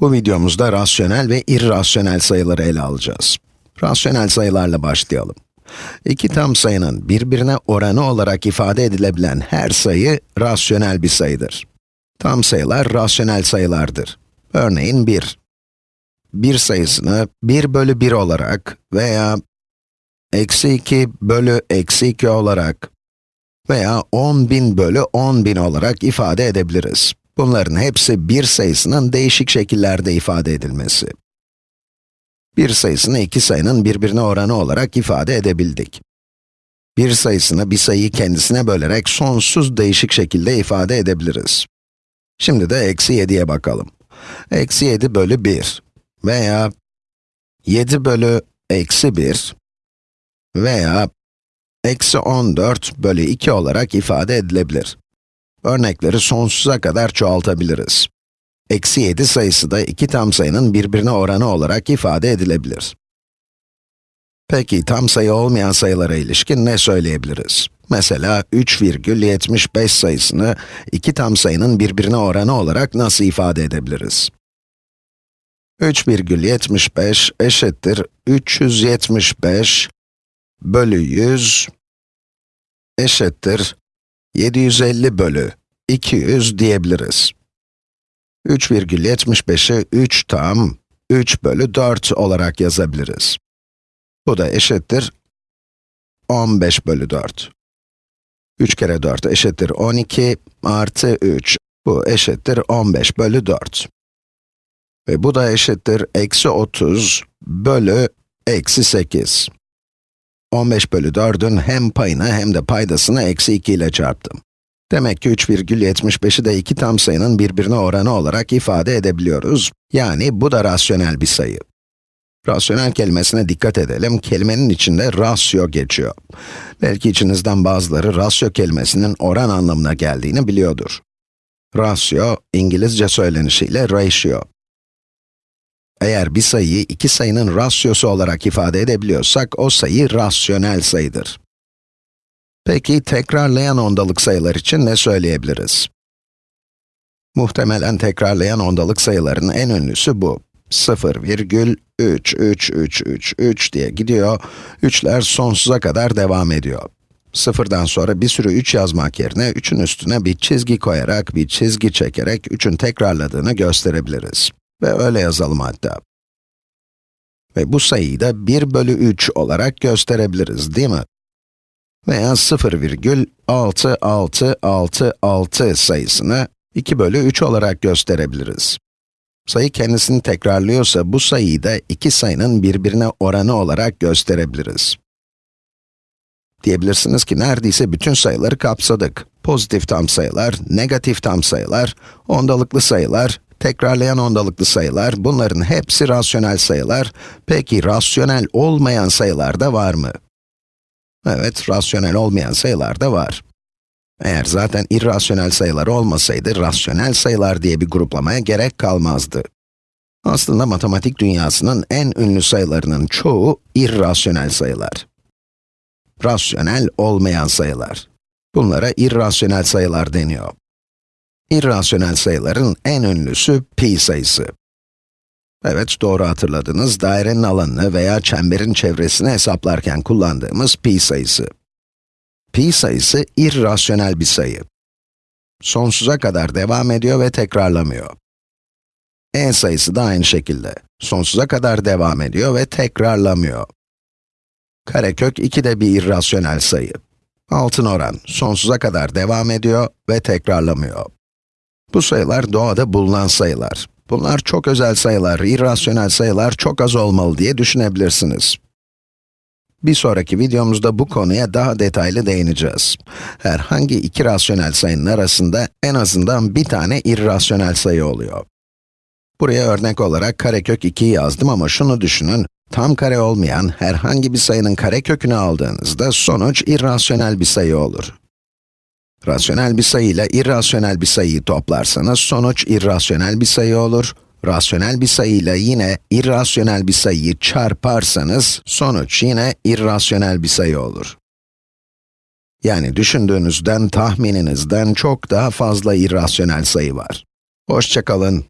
Bu videomuzda rasyonel ve irrasyonel sayıları ele alacağız. Rasyonel sayılarla başlayalım. İki tam sayının birbirine oranı olarak ifade edilebilen her sayı rasyonel bir sayıdır. Tam sayılar rasyonel sayılardır. Örneğin 1. 1 sayısını 1 bölü 1 olarak veya eksi 2 bölü eksi 2 olarak veya 10.000 bölü 10.000 olarak ifade edebiliriz. Bunların hepsi bir sayısının değişik şekillerde ifade edilmesi. Bir sayısını iki sayının birbirine oranı olarak ifade edebildik. Bir sayısını bir sayıyı kendisine bölerek sonsuz değişik şekilde ifade edebiliriz. Şimdi de eksi 7'ye bakalım. Eksi 7 bölü 1 veya 7 bölü eksi 1 veya eksi 14 bölü 2 olarak ifade edilebilir. Örnekleri sonsuza kadar çoğaltabiliriz. Eksi 7 sayısı da iki tam sayının birbirine oranı olarak ifade edilebilir. Peki, tam sayı olmayan sayılara ilişkin ne söyleyebiliriz? Mesela 3,75 sayısını iki tam sayının birbirine oranı olarak nasıl ifade edebiliriz? 3,75 eşittir 375 bölü 100 eşittir 750 bölü 200 diyebiliriz. 3,75'i 3 tam 3 bölü 4 olarak yazabiliriz. Bu da eşittir 15 bölü 4. 3 kere 4 eşittir 12 artı 3. Bu eşittir 15 bölü 4. Ve bu da eşittir eksi 30 bölü eksi 8. 15 bölü 4'ün hem payını hem de paydasını eksi 2 ile çarptım. Demek ki 3,75'i de iki tam sayının birbirine oranı olarak ifade edebiliyoruz. Yani bu da rasyonel bir sayı. Rasyonel kelimesine dikkat edelim. Kelimenin içinde rasyo geçiyor. Belki içinizden bazıları rasyo kelimesinin oran anlamına geldiğini biliyordur. Rasyo, İngilizce söylenişiyle ratio. Eğer bir sayıyı iki sayının rasyosu olarak ifade edebiliyorsak, o sayı rasyonel sayıdır. Peki, tekrarlayan ondalık sayılar için ne söyleyebiliriz? Muhtemelen tekrarlayan ondalık sayıların en ünlüsü bu. 0,33333 diye gidiyor, 3'ler sonsuza kadar devam ediyor. Sıfırdan sonra bir sürü 3 yazmak yerine 3'ün üstüne bir çizgi koyarak, bir çizgi çekerek 3'ün tekrarladığını gösterebiliriz. Ve öyle yazalım hatta. Ve bu sayıyı da 1 bölü 3 olarak gösterebiliriz, değil mi? Veya 0,6666 sayısını 2 bölü 3 olarak gösterebiliriz. Sayı kendisini tekrarlıyorsa bu sayıyı da iki sayının birbirine oranı olarak gösterebiliriz. Diyebilirsiniz ki neredeyse bütün sayıları kapsadık. Pozitif tam sayılar, negatif tam sayılar, ondalıklı sayılar, tekrarlayan ondalıklı sayılar, bunların hepsi rasyonel sayılar. Peki rasyonel olmayan sayılar da var mı? Evet, rasyonel olmayan sayılar da var. Eğer zaten irrasyonel sayılar olmasaydı, rasyonel sayılar diye bir gruplamaya gerek kalmazdı. Aslında matematik dünyasının en ünlü sayılarının çoğu irrasyonel sayılar. Rasyonel olmayan sayılar. Bunlara irrasyonel sayılar deniyor. İrrasyonel sayıların en ünlüsü pi sayısı. Evet, doğru hatırladınız, dairenin alanını veya çemberin çevresini hesaplarken kullandığımız pi sayısı. Pi sayısı irrasyonel bir sayı. Sonsuza kadar devam ediyor ve tekrarlamıyor. n sayısı da aynı şekilde. Sonsuza kadar devam ediyor ve tekrarlamıyor. Karekök 2 de bir irrasyonel sayı. Altın oran, sonsuza kadar devam ediyor ve tekrarlamıyor. Bu sayılar doğada bulunan sayılar. Bunlar çok özel sayılar, irrasyonel sayılar çok az olmalı diye düşünebilirsiniz. Bir sonraki videomuzda bu konuya daha detaylı değineceğiz. Herhangi iki rasyonel sayının arasında en azından bir tane irrasyonel sayı oluyor. Buraya örnek olarak karekök 2'yi yazdım ama şunu düşünün, tam kare olmayan herhangi bir sayının karekökünü aldığınızda sonuç irrasyonel bir sayı olur. Rasyonel bir sayı ile irrasyonel bir sayıyı toplarsanız sonuç irrasyonel bir sayı olur. Rasyonel bir sayı ile yine irrasyonel bir sayıyı çarparsanız sonuç yine irrasyonel bir sayı olur. Yani düşündüğünüzden, tahmininizden çok daha fazla irrasyonel sayı var. Hoşçakalın.